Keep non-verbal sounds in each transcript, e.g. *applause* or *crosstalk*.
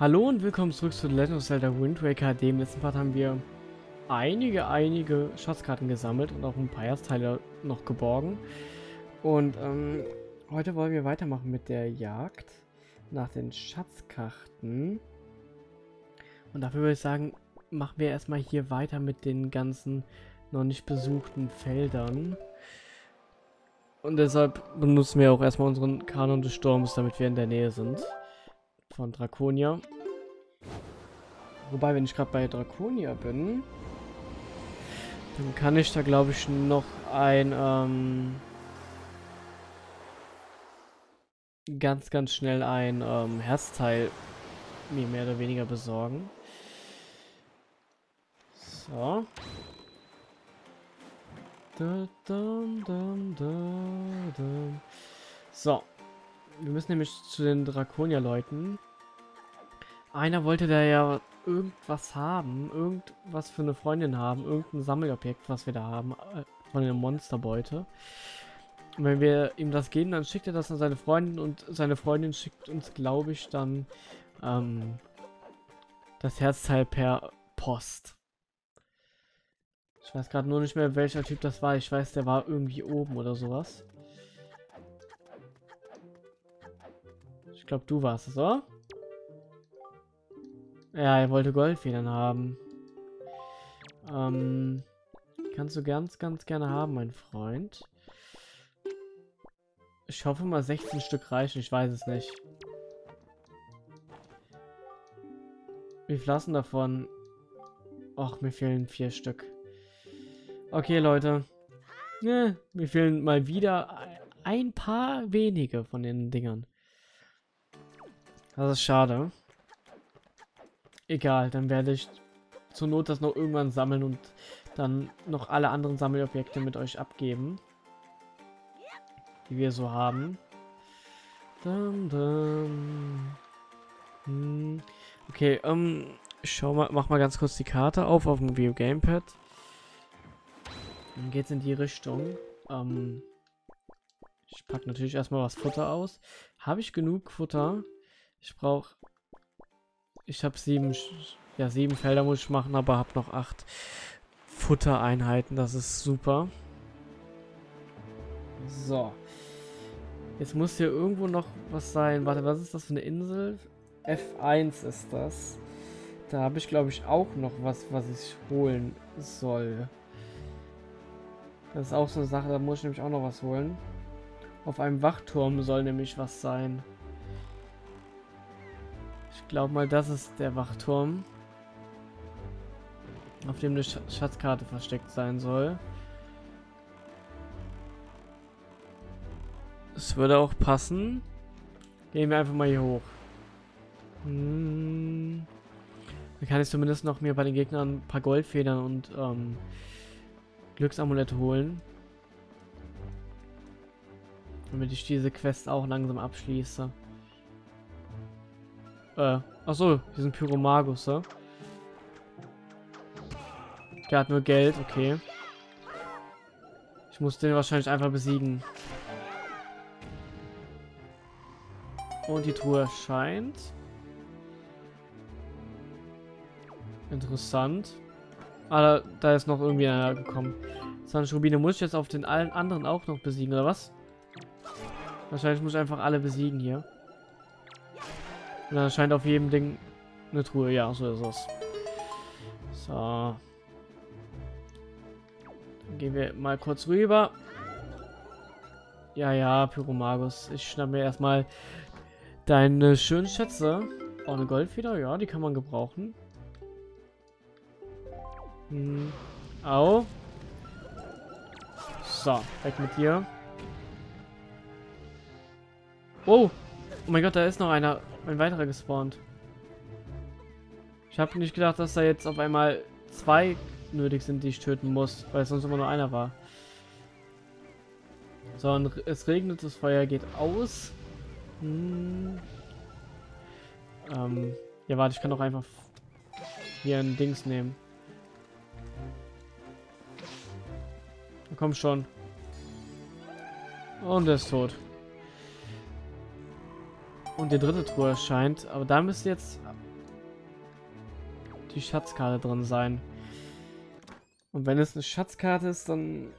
Hallo und willkommen zurück zu The Legend of Zelda Wind Waker. Dem letzten Part haben wir einige, einige Schatzkarten gesammelt und auch ein paar Ersteile noch geborgen. Und ähm, heute wollen wir weitermachen mit der Jagd nach den Schatzkarten. Und dafür würde ich sagen, machen wir erstmal hier weiter mit den ganzen noch nicht besuchten Feldern. Und deshalb benutzen wir auch erstmal unseren Kanon des Sturms, damit wir in der Nähe sind von Draconia. Wobei, wenn ich gerade bei Draconia bin, dann kann ich da, glaube ich, noch ein ähm, ganz, ganz schnell ein ähm, Herzteil mir mehr oder weniger besorgen. So. Da, da, da, so. Wir müssen nämlich zu den Draconia-Leuten. Einer wollte da ja irgendwas haben, irgendwas für eine Freundin haben, irgendein Sammelobjekt, was wir da haben, äh, von der Monsterbeute. Und wenn wir ihm das geben, dann schickt er das an seine Freundin und seine Freundin schickt uns, glaube ich, dann ähm, das Herzteil per Post. Ich weiß gerade nur nicht mehr, welcher Typ das war. Ich weiß, der war irgendwie oben oder sowas. Ich glaube, du warst es, oder? Ja, er wollte Goldfedern haben. Ähm, kannst du ganz, ganz gerne haben, mein Freund. Ich hoffe mal 16 Stück reichen, ich weiß es nicht. Wie viel davon? Och, mir fehlen vier Stück. Okay, Leute. Ne, mir fehlen mal wieder ein paar wenige von den Dingern. Das ist schade. Egal, dann werde ich zur Not das noch irgendwann sammeln und dann noch alle anderen Sammelobjekte mit euch abgeben. Die wir so haben. Dum, dum. Hm. Okay, ähm, schau mal, mach mal ganz kurz die Karte auf auf dem View Gamepad. Dann geht's in die Richtung. Ähm, ich packe natürlich erstmal was Futter aus. Habe ich genug Futter? Ich brauche ich habe sieben, ja, sieben Felder muss ich machen, aber habe noch acht Futtereinheiten. Das ist super. So. Jetzt muss hier irgendwo noch was sein. Warte, was ist das für eine Insel? F1 ist das. Da habe ich, glaube ich, auch noch was, was ich holen soll. Das ist auch so eine Sache, da muss ich nämlich auch noch was holen. Auf einem Wachturm soll nämlich was sein. Ich glaube mal, das ist der Wachturm. Auf dem eine Sch Schatzkarte versteckt sein soll. Es würde auch passen. Gehen wir einfach mal hier hoch. Hm. Dann kann ich zumindest noch mir bei den Gegnern ein paar Goldfedern und ähm, Glücksamulette holen. Damit ich diese Quest auch langsam abschließe. Äh, achso, hier sind Pyromagus, ja? Der hat nur Geld, okay. Ich muss den wahrscheinlich einfach besiegen. Und die Truhe erscheint. Interessant. Ah, da, da, ist noch irgendwie einer gekommen. 20 Rubine muss ich jetzt auf den allen anderen auch noch besiegen, oder was? Wahrscheinlich muss ich einfach alle besiegen hier. Und dann scheint auf jedem Ding eine Truhe. Ja, so ist es. So. Dann gehen wir mal kurz rüber. Ja, ja, Pyromagus. Ich schnapp mir erstmal deine schönen Schätze. Auch eine Goldfeder, ja, die kann man gebrauchen. Hm. Au. So, weg mit dir. Oh. Oh mein Gott, da ist noch einer ein weiterer gespawnt. Ich habe nicht gedacht, dass da jetzt auf einmal zwei nötig sind, die ich töten muss, weil es sonst immer nur einer war. So, und es regnet, das Feuer geht aus. Hm. Ähm, ja, warte, ich kann doch einfach hier ein Dings nehmen. Komm schon. Und er ist tot. Und die dritte Truhe erscheint. Aber da müsste jetzt die Schatzkarte drin sein. Und wenn es eine Schatzkarte ist, dann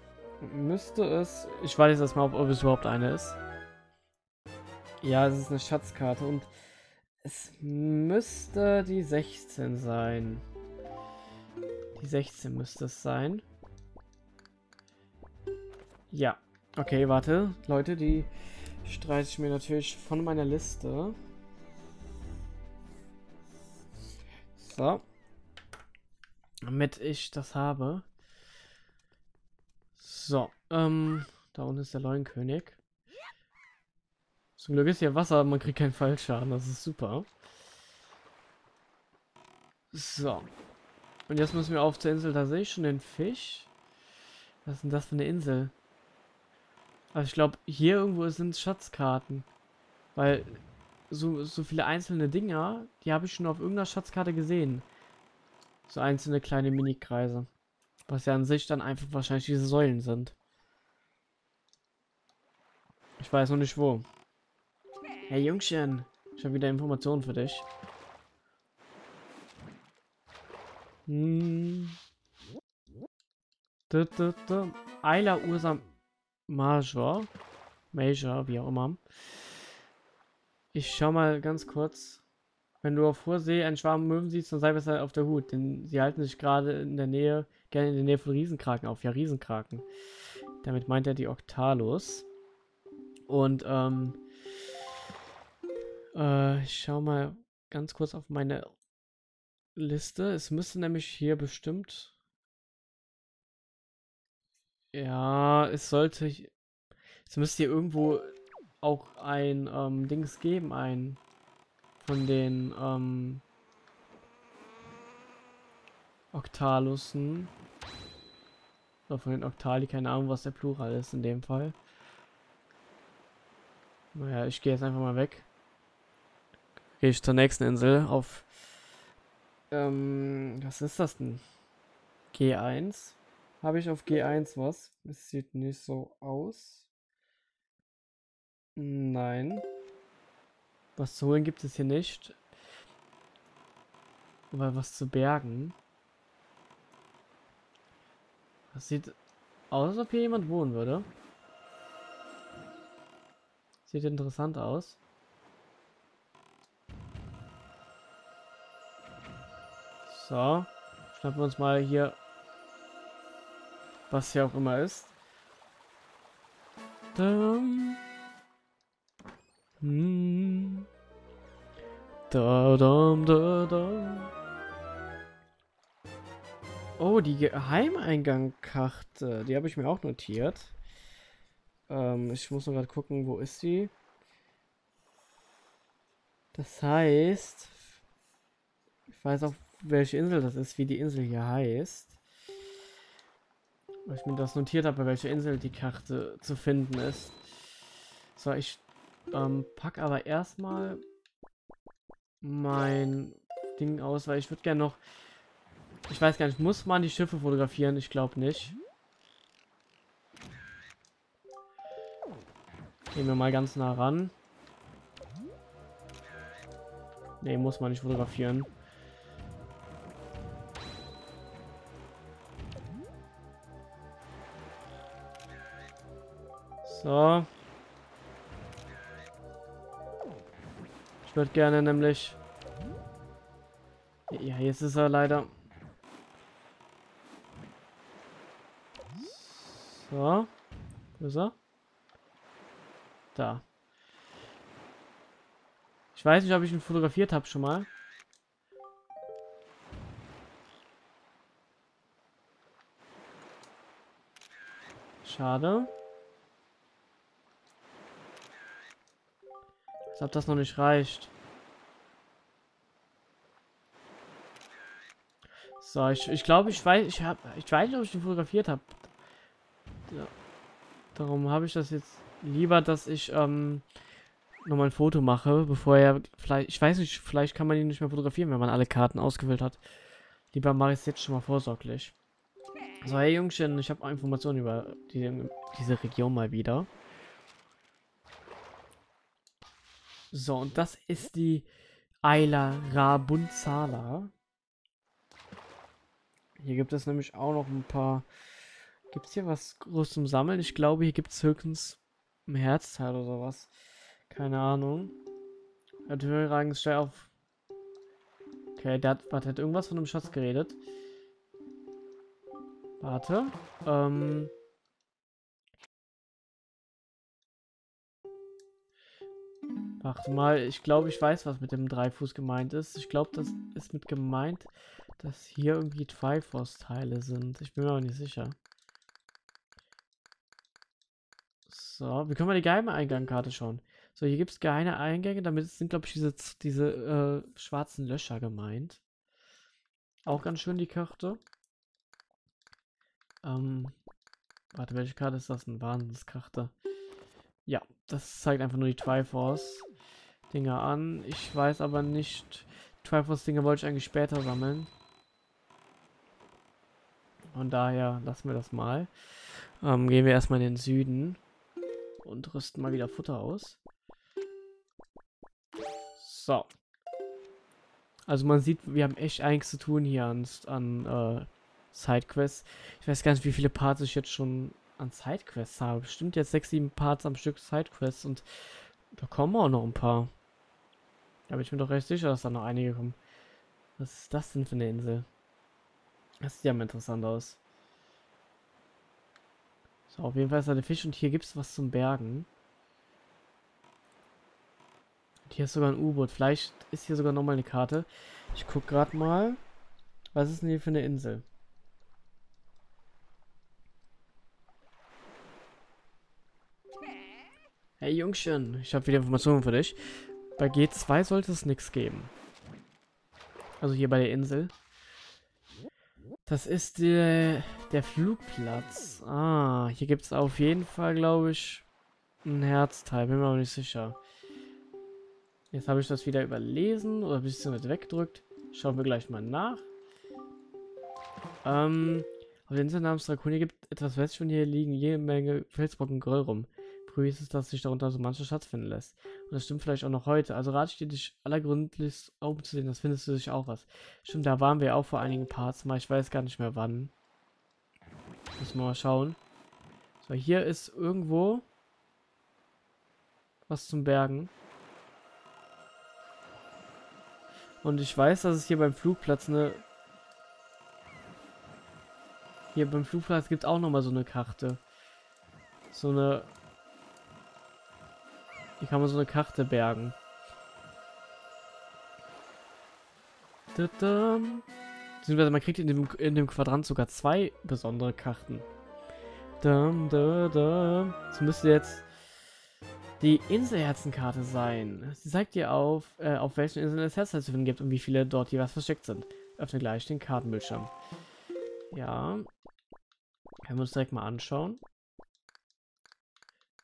müsste es... Ich weiß jetzt mal, ob, ob es überhaupt eine ist. Ja, es ist eine Schatzkarte und es müsste die 16 sein. Die 16 müsste es sein. Ja. Okay, warte. Leute, die streiche ich mir natürlich von meiner Liste. So. Damit ich das habe. So. Ähm, da unten ist der Leuenkönig. Zum Glück ist hier Wasser, man kriegt keinen Fallschaden. Das ist super. So. Und jetzt müssen wir auf zur Insel. Da sehe ich schon den Fisch. Was ist denn das für eine Insel? Also ich glaube, hier irgendwo sind Schatzkarten. Weil so, so viele einzelne Dinger, die habe ich schon auf irgendeiner Schatzkarte gesehen. So einzelne kleine Mini-Kreise. Was ja an sich dann einfach wahrscheinlich diese Säulen sind. Ich weiß noch nicht wo. Hey Jungchen, ich habe wieder Informationen für dich. Hm. Da, da, da. Ayla Ursa Major. Major, wie auch immer. Ich schau mal ganz kurz. Wenn du auf hoher See einen Schwarm Möwen siehst, dann sei besser auf der Hut, denn sie halten sich gerade in der Nähe, gerne in der Nähe von Riesenkraken auf. Ja, Riesenkraken. Damit meint er die Octalos. Und, ähm, äh, ich schau mal ganz kurz auf meine Liste. Es müsste nämlich hier bestimmt. Ja, es sollte. Es müsste hier irgendwo auch ein ähm, Dings geben, ein von den ähm, Octalussen. Oder von den Octali, keine Ahnung, was der Plural ist in dem Fall. Naja, ich gehe jetzt einfach mal weg gehe ich zur nächsten Insel auf. Ähm, was ist das denn? G1. Habe ich auf G1 was? Es sieht nicht so aus. Nein. Was zu holen gibt es hier nicht. Aber was zu bergen. Das sieht aus, als ob hier jemand wohnen würde. Sieht interessant aus. So. Schnappen wir uns mal hier, was hier auch immer ist. Dum. Hm. Da, dum, da, da. Oh, die Geheimeingangkarte. Die habe ich mir auch notiert. Ähm, ich muss nur gerade gucken, wo ist sie? Das heißt, ich weiß auch, welche Insel das ist, wie die Insel hier heißt. Weil ich mir das notiert habe, welche Insel die Karte zu finden ist. So, ich ähm, pack aber erstmal mein Ding aus, weil ich würde gerne noch... Ich weiß gar nicht, muss man die Schiffe fotografieren? Ich glaube nicht. Gehen wir mal ganz nah ran. Ne, muss man nicht fotografieren. So. Ich würde gerne nämlich... Ja, jetzt ist er leider... So. Wo ist er? Da. Ich weiß nicht, ob ich ihn fotografiert habe schon mal. Schade. Als ob das noch nicht reicht. So, ich, ich glaube, ich weiß, ich habe, ich weiß nicht, ob ich den fotografiert habe. Ja. Darum habe ich das jetzt lieber, dass ich ähm, nochmal ein Foto mache, bevor er vielleicht, ich weiß nicht, vielleicht kann man ihn nicht mehr fotografieren, wenn man alle Karten ausgewählt hat. Lieber mache ich es jetzt schon mal vorsorglich. So, hey Jungchen, ich habe Informationen über die, diese Region mal wieder. So, und das ist die Ayla Rabunzala. Hier gibt es nämlich auch noch ein paar... Gibt es hier was groß zum Sammeln? Ich glaube, hier gibt es höchstens ein Herzteil oder sowas. Keine Ahnung. Natürlich ragen steil auf. Okay, der hat, warte, hat irgendwas von einem Schatz geredet. Warte. Ähm... Warte mal, ich glaube, ich weiß, was mit dem Dreifuß gemeint ist. Ich glaube, das ist mit gemeint, dass hier irgendwie Triforce-Teile sind. Ich bin mir auch nicht sicher. So, wie können wir die geheime Eingangskarte schauen? So, hier gibt es geheime Eingänge, damit sind, glaube ich, diese, diese äh, schwarzen Löcher gemeint. Auch ganz schön die Karte. Ähm, warte, welche Karte ist das? Eine Wahnsinnskarte. Ja, das zeigt einfach nur die Triforce. Dinger an. Ich weiß aber nicht. Triforce-Dinger wollte ich eigentlich später sammeln. Von daher lassen wir das mal. Ähm, gehen wir erstmal in den Süden. Und rüsten mal wieder Futter aus. So. Also man sieht, wir haben echt einiges zu tun hier an, an äh, Sidequests. Ich weiß gar nicht, wie viele Parts ich jetzt schon an Sidequests habe. Bestimmt jetzt 6, 7 Parts am Stück Sidequests und da kommen auch noch ein paar. Da bin ich mir doch recht sicher, dass da noch einige kommen. Was ist das denn für eine Insel? Das sieht ja mal interessant aus. So, auf jeden Fall ist da der Fisch und hier gibt es was zum Bergen. Und hier ist sogar ein U-Boot. Vielleicht ist hier sogar nochmal eine Karte. Ich guck gerade mal. Was ist denn hier für eine Insel? Hey Jungchen, ich habe wieder Informationen für dich. Bei G2 sollte es nichts geben. Also hier bei der Insel. Das ist der, der Flugplatz. Ah, hier gibt es auf jeden Fall, glaube ich, ein Herzteil. Bin mir aber nicht sicher. Jetzt habe ich das wieder überlesen oder ein bisschen weggedrückt. Schauen wir gleich mal nach. Ähm, auf der Insel namens Draconia gibt etwas westlich von hier liegen jede Menge Felsbrocken Gröll rum. Ist es, dass sich darunter so mancher Schatz finden lässt. Und das stimmt vielleicht auch noch heute. Also rate ich dir, dich allergründlichst sehen, das findest du sich auch was. Stimmt, da waren wir auch vor einigen Parts mal. Ich weiß gar nicht mehr wann. Müssen wir mal schauen. So, hier ist irgendwo was zum Bergen. Und ich weiß, dass es hier beim Flugplatz eine... Hier beim Flugplatz gibt es auch nochmal so eine Karte. So eine hier kann man so eine Karte bergen. Beziehungsweise man kriegt in dem, in dem Quadrant sogar zwei besondere Karten. Dum, dum. Das müsste jetzt die Inselherzenkarte sein. Sie zeigt dir auf, äh, auf welchen Inseln es Herzteil zu finden gibt und wie viele dort jeweils versteckt sind. Öffne gleich den Kartenbildschirm. Ja. Können wir uns direkt mal anschauen.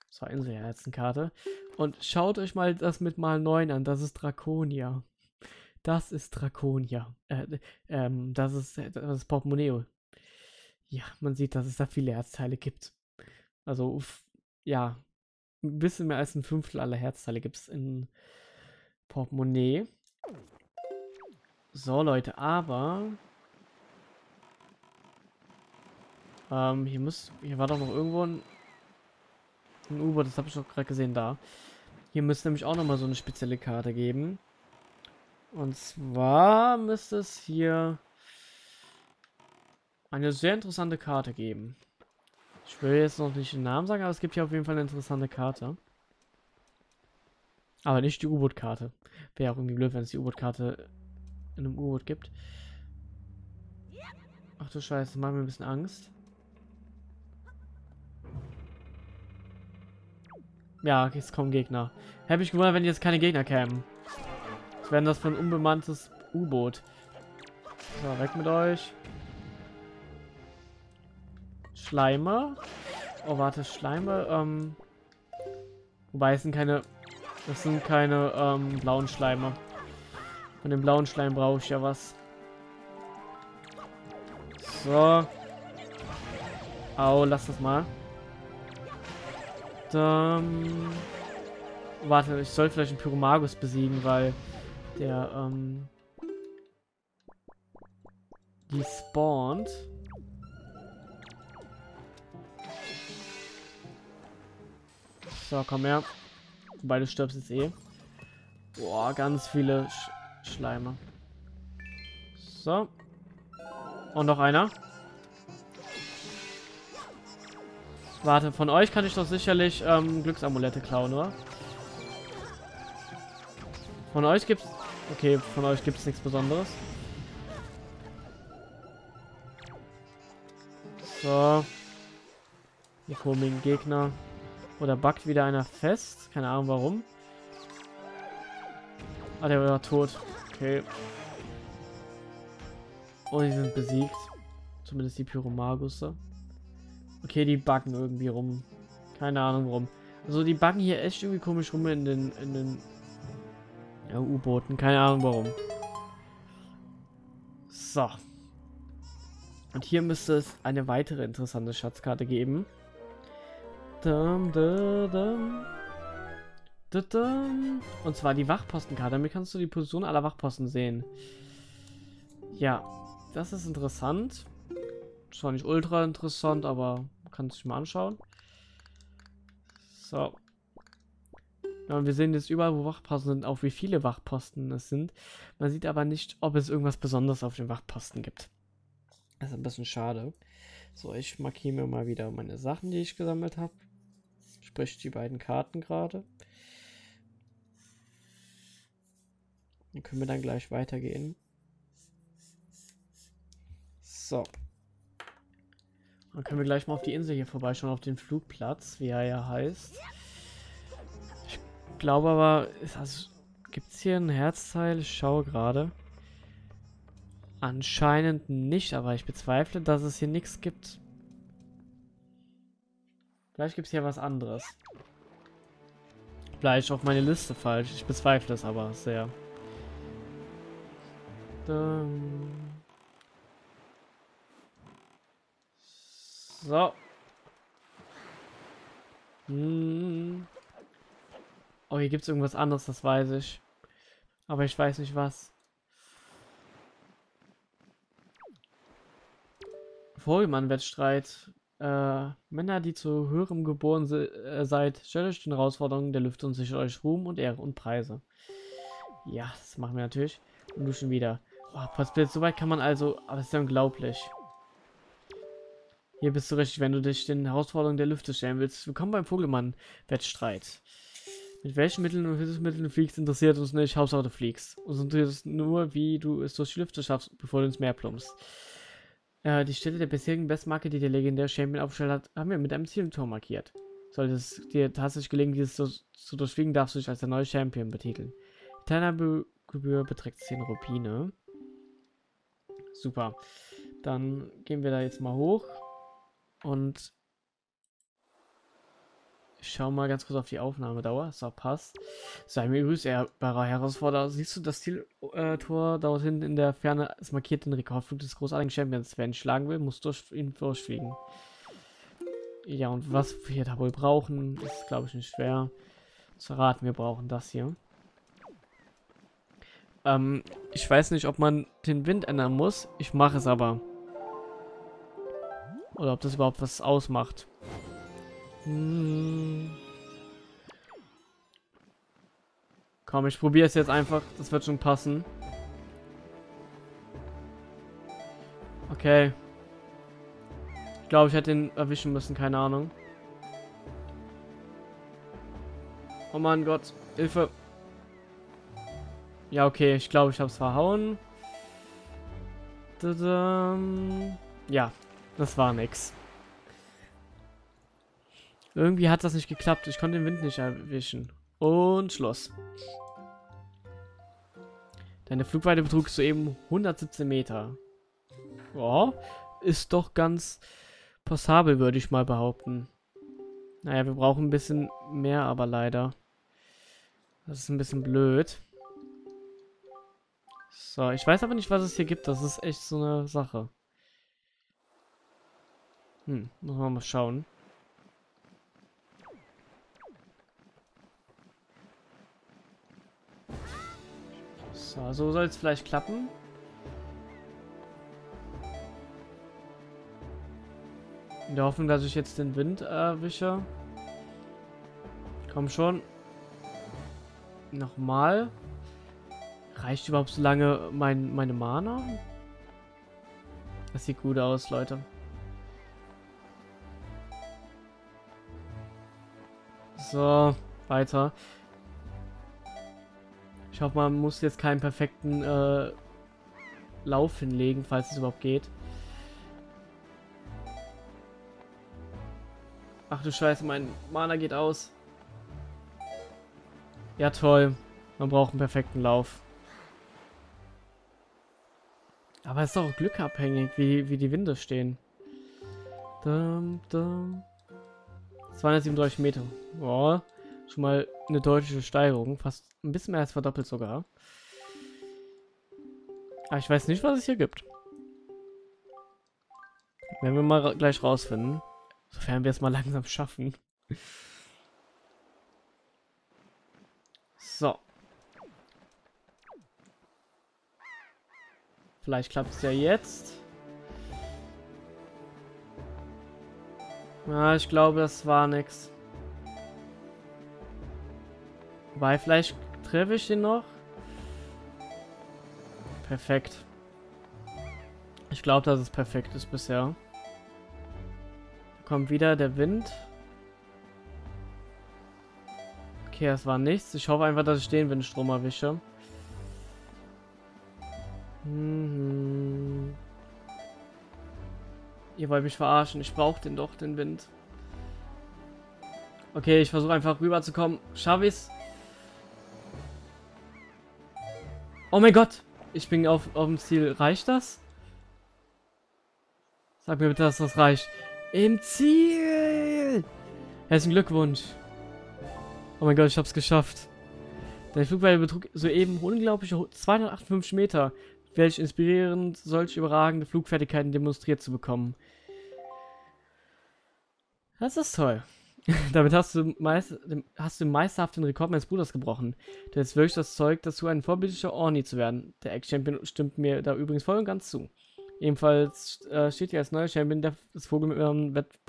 So, Inselherzenkarte. Und schaut euch mal das mit mal 9 an. Das ist Draconia. Das ist Draconia. Äh, ähm, das ist, das ist Portemonnaie. Ja, man sieht, dass es da viele Herzteile gibt. Also, ja, ein bisschen mehr als ein Fünftel aller Herzteile gibt es in Portemonnaie. So, Leute, aber... Ähm, hier muss... Hier war doch noch irgendwo ein ein U-Boot, das habe ich doch gerade gesehen da. Hier müsste nämlich auch nochmal so eine spezielle Karte geben. Und zwar müsste es hier eine sehr interessante Karte geben. Ich will jetzt noch nicht den Namen sagen, aber es gibt hier auf jeden Fall eine interessante Karte. Aber nicht die U-Boot-Karte. Wäre auch irgendwie blöd, wenn es die U-Boot-Karte in einem U-Boot gibt. Ach du Scheiße, macht mir ein bisschen Angst. Ja, jetzt kommen Gegner. Hätte mich gewundert, wenn jetzt keine Gegner kämen. Was wäre das für ein unbemanntes U-Boot? So, weg mit euch. Schleimer. Oh, warte, Schleime. Ähm, wobei, es sind keine... Das sind keine ähm, blauen Schleime. Von dem blauen Schleim brauche ich ja was. So. Au, lass das mal. Ähm, warte, ich soll vielleicht einen Pyromagus besiegen, weil der, ähm, Die spawnt. So, komm her. Wobei du stirbst jetzt eh. Boah, ganz viele Sch Schleime. So. Und noch einer. Warte, von euch kann ich doch sicherlich ähm, Glücksamulette klauen, oder? Von euch gibt's... Okay, von euch gibt's nichts Besonderes. So. Hier kommen Gegner. Oder backt wieder einer fest. Keine Ahnung warum. Ah, der war tot. Okay. Oh, die sind besiegt. Zumindest die Pyromagusse. Okay, die backen irgendwie rum. Keine Ahnung warum. Also die backen hier echt irgendwie komisch rum in den, in den ja, U-Booten. Keine Ahnung warum. So. Und hier müsste es eine weitere interessante Schatzkarte geben. Dum, dum, dum. Und zwar die Wachpostenkarte. Damit kannst du die Position aller Wachposten sehen. Ja, das ist interessant. Zwar nicht ultra interessant, aber kann sich mal anschauen. So. Ja, und wir sehen jetzt überall, wo Wachposten sind, auch wie viele Wachposten es sind. Man sieht aber nicht, ob es irgendwas Besonderes auf den Wachposten gibt. Das ist ein bisschen schade. So, ich markiere mir mal wieder meine Sachen, die ich gesammelt habe. Sprich die beiden Karten gerade. Dann können wir dann gleich weitergehen. So. Dann können wir gleich mal auf die Insel hier vorbeischauen, auf den Flugplatz, wie er ja heißt. Ich glaube aber, also, gibt es hier ein Herzteil? Ich schaue gerade. Anscheinend nicht, aber ich bezweifle, dass es hier nichts gibt. Vielleicht gibt es hier was anderes. Vielleicht auf meine Liste falsch. Ich bezweifle es aber sehr. Dann So. Hm. Oh, hier gibt es irgendwas anderes, das weiß ich. Aber ich weiß nicht was. Vogelmann-Wettstreit. Äh, Männer, die zu höherem geboren se äh, seid, stellt euch den Herausforderungen der Lüfte und sichert euch Ruhm und Ehre und Preise. Ja, das machen wir natürlich. Und du schon wieder. Oh, so weit kann man also... Aber das ist ja unglaublich. Hier bist du richtig, wenn du dich den Herausforderungen der Lüfte stellen willst. Willkommen beim Vogelmann-Wettstreit. Mit welchen Mitteln und Hilfsmitteln du fliegst, interessiert uns nicht. Hauptsache du fliegst. Uns interessiert nur, wie du es durch die Lüfte schaffst, bevor du ins Meer plumpst. Äh, die Stelle der bisherigen Bestmarke, die der legendäre Champion aufgestellt hat, haben wir mit einem Zieltor markiert. Sollte es dir tatsächlich gelingen, dieses zu, zu durchfliegen, darfst du dich als der neue Champion betiteln. Die Teilnahmegebühr beträgt 10 Rubine. Super. Dann gehen wir da jetzt mal hoch. Und ich schau mal ganz kurz auf die Aufnahmedauer. So, passt. Sei mir grüßt, ehrbarer Herausforderer. Siehst du das Zieltor äh, dort hinten in der Ferne? Es markiert den Rekordflug des großartigen Champions. Wer ihn schlagen will, muss durch ihn durchfliegen. Ja, und was wir da wohl brauchen, ist, glaube ich, nicht schwer zu raten. Wir brauchen das hier. Ähm, ich weiß nicht, ob man den Wind ändern muss. Ich mache es aber. Oder ob das überhaupt was ausmacht. Hm. Komm, ich probiere es jetzt einfach. Das wird schon passen. Okay. Ich glaube, ich hätte ihn erwischen müssen. Keine Ahnung. Oh mein Gott. Hilfe. Ja, okay. Ich glaube, ich habe es verhauen. Ja, das war nix. Irgendwie hat das nicht geklappt. Ich konnte den Wind nicht erwischen. Und Schluss. Deine Flugweite betrug soeben 117 Meter. Ja, ist doch ganz passabel, würde ich mal behaupten. Naja, wir brauchen ein bisschen mehr, aber leider. Das ist ein bisschen blöd. So, ich weiß aber nicht, was es hier gibt. Das ist echt so eine Sache. Hm, muss man mal schauen. So, so soll es vielleicht klappen. In der Hoffnung, dass ich jetzt den Wind erwische. Komm schon. Nochmal. Reicht überhaupt so lange mein, meine Mana? Das sieht gut aus, Leute. So, weiter. Ich hoffe, man muss jetzt keinen perfekten äh, Lauf hinlegen, falls es überhaupt geht. Ach du Scheiße, mein Mana geht aus. Ja, toll. Man braucht einen perfekten Lauf. Aber es ist doch glückabhängig, wie, wie die Winde stehen. Dum, dum. 237 Meter. Boah, schon mal eine deutliche Steigerung. Fast ein bisschen mehr als verdoppelt sogar. Aber ich weiß nicht, was es hier gibt. Werden wir mal gleich rausfinden. Sofern wir es mal *laughs* langsam schaffen. So. Vielleicht klappt es ja jetzt. Ja, ich glaube, das war nix. Wobei, vielleicht treffe ich den noch. Perfekt. Ich glaube, dass es perfekt ist bisher. Kommt wieder der Wind. Okay, das war nichts. Ich hoffe einfach, dass ich den Windstrom erwische. Mhm. Ihr wollt mich verarschen. Ich brauche den doch, den Wind. Okay, ich versuche einfach rüberzukommen. Schaffe ich's? Oh mein Gott! Ich bin auf, auf dem Ziel. Reicht das? Sag mir bitte, dass das reicht. Im Ziel! Herzlichen Glückwunsch. Oh mein Gott, ich hab's geschafft. Dein Flugweite betrug soeben unglaubliche 258 Meter, welch inspirierend solch überragende Flugfertigkeiten demonstriert zu bekommen. Das ist toll. *laughs* Damit hast du, meist, hast du meisterhaft den Rekord meines Bruders gebrochen. Du hast wirklich das Zeug, dazu ein vorbildlicher Orni zu werden. Der Ex-Champion stimmt mir da übrigens voll und ganz zu. Ebenfalls äh, steht dir als neuer Champion des Vogel-Wett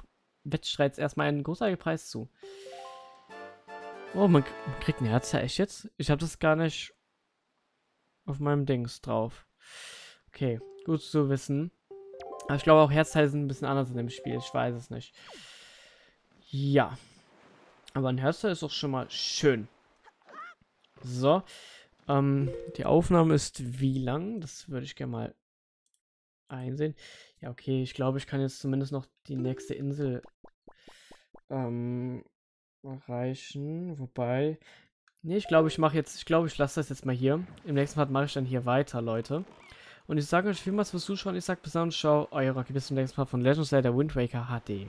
Wettstreits erstmal einen großartigen Preis zu. Oh, man, man kriegt ein Herz, ja echt jetzt? Ich habe das gar nicht auf meinem Dings drauf. Okay, gut zu wissen. Aber ich glaube auch Herzteile sind ein bisschen anders in dem Spiel. Ich weiß es nicht. Ja. Aber ein Herzteil ist doch schon mal schön. So. Ähm, die Aufnahme ist wie lang? Das würde ich gerne mal einsehen. Ja, okay. Ich glaube, ich kann jetzt zumindest noch die nächste Insel ähm, erreichen. Wobei... Nee, ich glaube, ich mache jetzt... Ich glaube, ich lasse das jetzt mal hier. Im nächsten Part mache ich dann hier weiter, Leute. Und ich sage euch vielmals fürs Zuschauen. Ich sage bis dann und ciao. Euer Rocky. Bis zum nächsten Mal von Legend of Zelda Wind Waker HD.